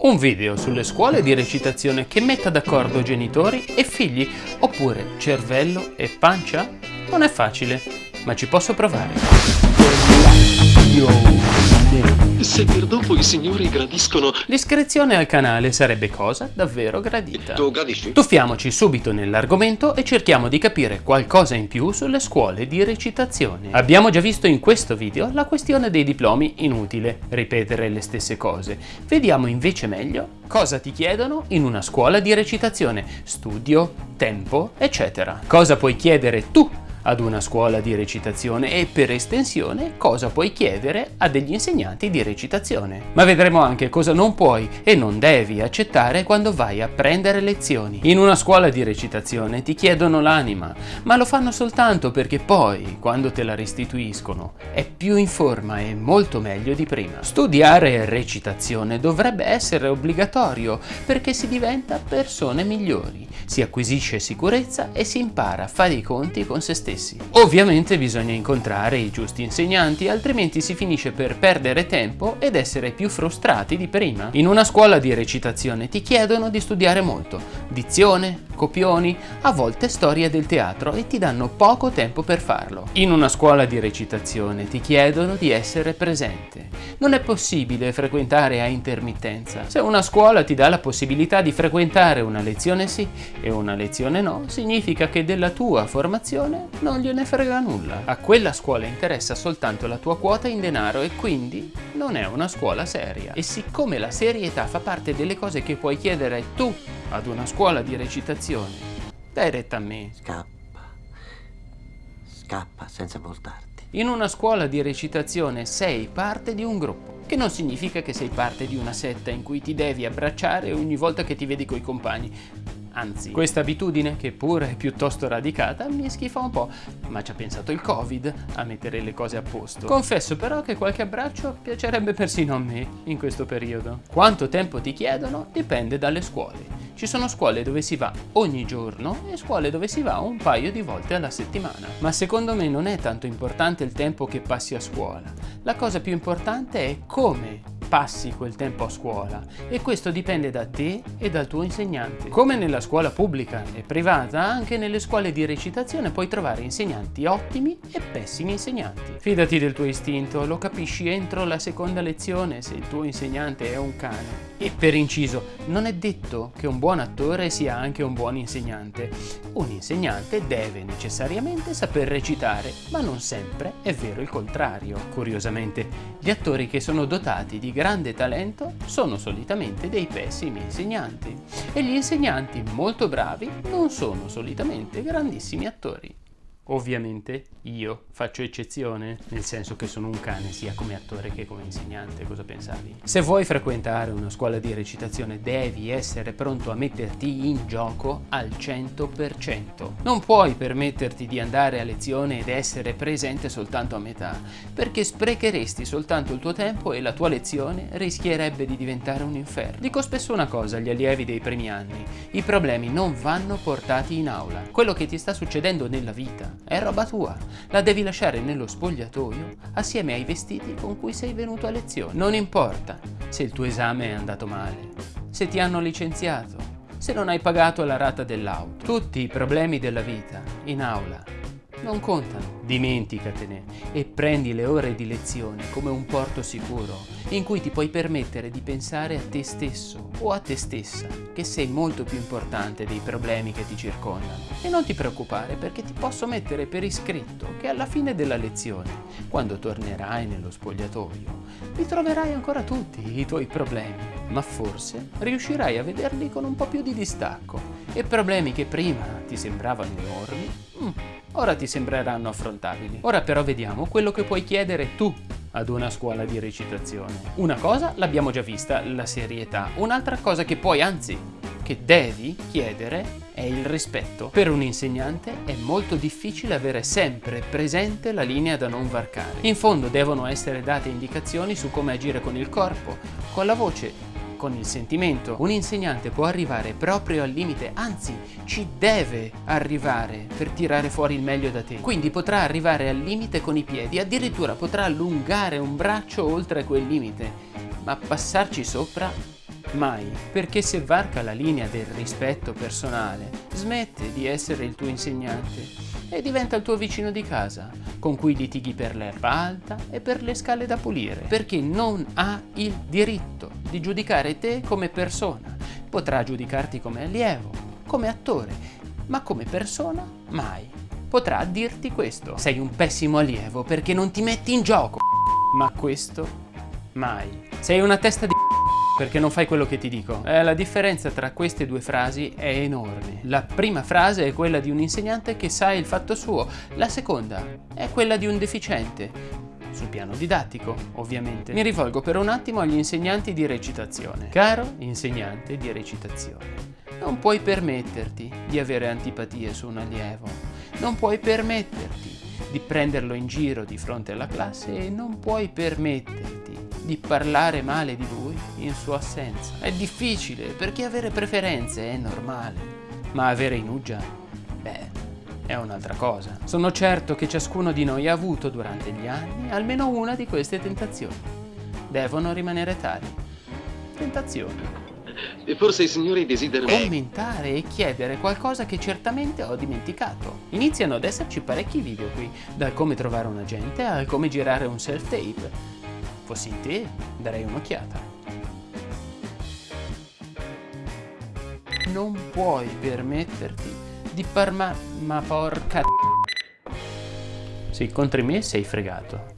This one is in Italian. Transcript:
Un video sulle scuole di recitazione che metta d'accordo genitori e figli, oppure cervello e pancia? Non è facile, ma ci posso provare. Se per dopo i signori gradiscono... L'iscrizione al canale sarebbe cosa davvero gradita. Tu gradisci? Tuffiamoci subito nell'argomento e cerchiamo di capire qualcosa in più sulle scuole di recitazione. Abbiamo già visto in questo video la questione dei diplomi inutile, ripetere le stesse cose. Vediamo invece meglio cosa ti chiedono in una scuola di recitazione, studio, tempo, eccetera. Cosa puoi chiedere tu ad una scuola di recitazione e per estensione cosa puoi chiedere a degli insegnanti di recitazione. Ma vedremo anche cosa non puoi e non devi accettare quando vai a prendere lezioni. In una scuola di recitazione ti chiedono l'anima, ma lo fanno soltanto perché poi, quando te la restituiscono, è più in forma e molto meglio di prima. Studiare recitazione dovrebbe essere obbligatorio perché si diventa persone migliori, si acquisisce sicurezza e si impara a fare i conti con se stessi stessi. Ovviamente bisogna incontrare i giusti insegnanti, altrimenti si finisce per perdere tempo ed essere più frustrati di prima. In una scuola di recitazione ti chiedono di studiare molto, dizione, copioni, a volte storia del teatro e ti danno poco tempo per farlo. In una scuola di recitazione ti chiedono di essere presente. Non è possibile frequentare a intermittenza. Se una scuola ti dà la possibilità di frequentare una lezione sì e una lezione no, significa che della tua formazione non gliene frega nulla. A quella scuola interessa soltanto la tua quota in denaro e quindi non è una scuola seria. E siccome la serietà fa parte delle cose che puoi chiedere tu ad una scuola di recitazione, dai retta a me. Scappa. Scappa senza voltarti. In una scuola di recitazione sei parte di un gruppo, che non significa che sei parte di una setta in cui ti devi abbracciare ogni volta che ti vedi coi compagni. Anzi, questa abitudine, che pure è piuttosto radicata, mi schifa un po', ma ci ha pensato il Covid a mettere le cose a posto. Confesso però che qualche abbraccio piacerebbe persino a me in questo periodo. Quanto tempo ti chiedono dipende dalle scuole. Ci sono scuole dove si va ogni giorno e scuole dove si va un paio di volte alla settimana. Ma secondo me non è tanto importante il tempo che passi a scuola. La cosa più importante è come passi quel tempo a scuola e questo dipende da te e dal tuo insegnante. Come nella scuola pubblica e privata, anche nelle scuole di recitazione puoi trovare insegnanti ottimi e pessimi insegnanti. Fidati del tuo istinto, lo capisci entro la seconda lezione se il tuo insegnante è un cane. E per inciso, non è detto che un buon attore sia anche un buon insegnante. Un insegnante deve necessariamente saper recitare, ma non sempre è vero il contrario. Curiosamente, gli attori che sono dotati di grande talento sono solitamente dei pessimi insegnanti e gli insegnanti molto bravi non sono solitamente grandissimi attori. Ovviamente io faccio eccezione, nel senso che sono un cane sia come attore che come insegnante, cosa pensavi? Se vuoi frequentare una scuola di recitazione devi essere pronto a metterti in gioco al 100%. Non puoi permetterti di andare a lezione ed essere presente soltanto a metà, perché sprecheresti soltanto il tuo tempo e la tua lezione rischierebbe di diventare un inferno. Dico spesso una cosa agli allievi dei primi anni, i problemi non vanno portati in aula. Quello che ti sta succedendo nella vita è roba tua. La devi lasciare nello spogliatoio assieme ai vestiti con cui sei venuto a lezione. Non importa se il tuo esame è andato male, se ti hanno licenziato, se non hai pagato la rata dell'auto. Tutti i problemi della vita in aula non contano. Dimenticatene e prendi le ore di lezione come un porto sicuro in cui ti puoi permettere di pensare a te stesso o a te stessa, che sei molto più importante dei problemi che ti circondano. E non ti preoccupare perché ti posso mettere per iscritto che alla fine della lezione, quando tornerai nello spogliatoio, li troverai ancora tutti i tuoi problemi, ma forse riuscirai a vederli con un po' più di distacco e problemi che prima ti sembravano enormi, mm, ora ti sembreranno affrontabili. Ora però vediamo quello che puoi chiedere tu ad una scuola di recitazione. Una cosa l'abbiamo già vista, la serietà. Un'altra cosa che puoi, anzi, che devi chiedere è il rispetto. Per un insegnante è molto difficile avere sempre presente la linea da non varcare. In fondo devono essere date indicazioni su come agire con il corpo, con la voce con il sentimento. Un insegnante può arrivare proprio al limite, anzi ci deve arrivare per tirare fuori il meglio da te. Quindi potrà arrivare al limite con i piedi, addirittura potrà allungare un braccio oltre quel limite, ma passarci sopra Mai, perché se varca la linea del rispetto personale, smette di essere il tuo insegnante e diventa il tuo vicino di casa, con cui litighi per l'erba alta e per le scale da pulire, perché non ha il diritto di giudicare te come persona. Potrà giudicarti come allievo, come attore, ma come persona mai. Potrà dirti questo. Sei un pessimo allievo perché non ti metti in gioco. Ma questo mai. Sei una testa di perché non fai quello che ti dico. Eh, la differenza tra queste due frasi è enorme. La prima frase è quella di un insegnante che sa il fatto suo, la seconda è quella di un deficiente, sul piano didattico, ovviamente. Mi rivolgo per un attimo agli insegnanti di recitazione. Caro insegnante di recitazione, non puoi permetterti di avere antipatie su un allievo, non puoi permetterti di prenderlo in giro di fronte alla classe e non puoi permetterti di parlare male di lui in sua assenza. È difficile perché avere preferenze è normale, ma avere inugia, beh, è un'altra cosa. Sono certo che ciascuno di noi ha avuto durante gli anni almeno una di queste tentazioni. Devono rimanere tali. Tentazioni. E forse i signori desiderano... Commentare e chiedere qualcosa che certamente ho dimenticato. Iniziano ad esserci parecchi video qui, dal come trovare un agente al come girare un self-tape Fossi in te, darei un'occhiata. Non puoi permetterti di parma... ma porca... Sì, contro me sei fregato.